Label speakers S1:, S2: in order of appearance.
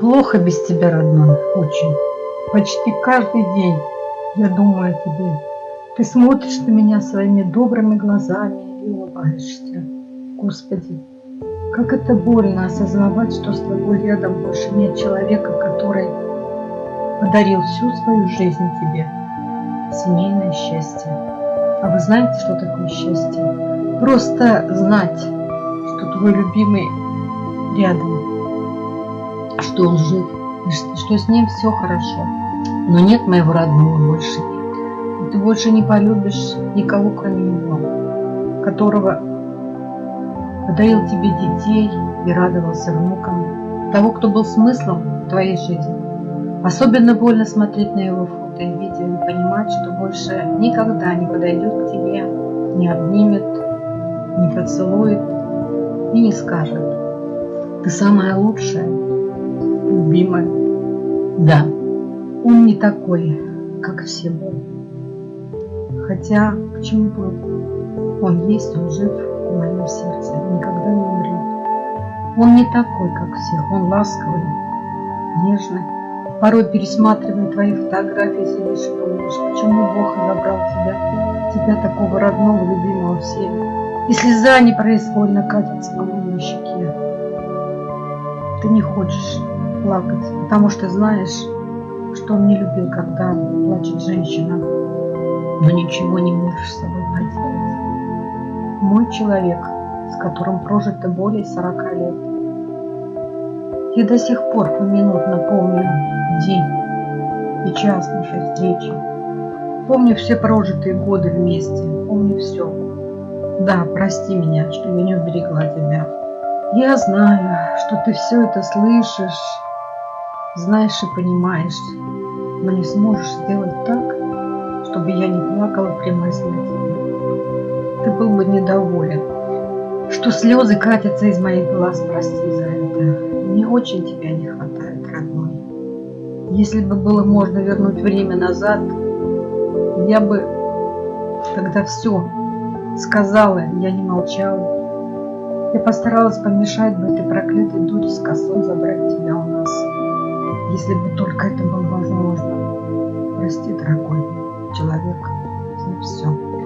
S1: Плохо без тебя, родной, очень. Почти каждый день я думаю о тебе. Ты смотришь на меня своими добрыми глазами и улыбаешься. Господи, как это больно осознавать, что с тобой рядом больше нет человека, который подарил всю свою жизнь тебе. Семейное счастье. А вы знаете, что такое счастье? Просто знать, что твой любимый рядом, что он жив, что с ним все хорошо. Но нет моего родного больше. И ты больше не полюбишь никого, кроме него, которого подарил тебе детей и радовался внукам, того, кто был смыслом твоей жизни. Особенно больно смотреть на его фото и видео и понимать, что больше никогда не подойдет к тебе, не обнимет, не поцелует и не скажет. Ты самая лучшая, любимая. Да, он не такой, как все были. Хотя, к чему был? Он есть, он жив в моем сердце, никогда не умрет. Он не такой, как всех, он ласковый, нежный. Порой пересматривая твои фотографии, сидишь и думаешь, почему Бог забрал тебя, тебя такого родного, любимого всеми. И слеза непроизвольно катится по моей щеке. Ты не хочешь плакать, потому что знаешь, что он не любил, когда плачет женщина, но ничего не можешь с собой поделать. Мой человек, с которым прожито более 40 лет. Я до сих пор поминутно помню день и час нашей встречи. Помню все прожитые годы вместе, помню все. Да, прости меня, что я не уберегла тебя. Я знаю, что ты все это слышишь, знаешь и понимаешь, но не сможешь сделать так, чтобы я не плакала при мысли. Ты был бы недоволен, что слезы катятся из моих глаз, прости за это. Мне очень тебя не хватает, родной. Если бы было можно вернуть время назад, я бы тогда все сказала, я не молчала. Я постаралась помешать бы этой проклятой дуре с косой забрать тебя у нас если бы только это было возможно. Прости, дорогой человек, за все.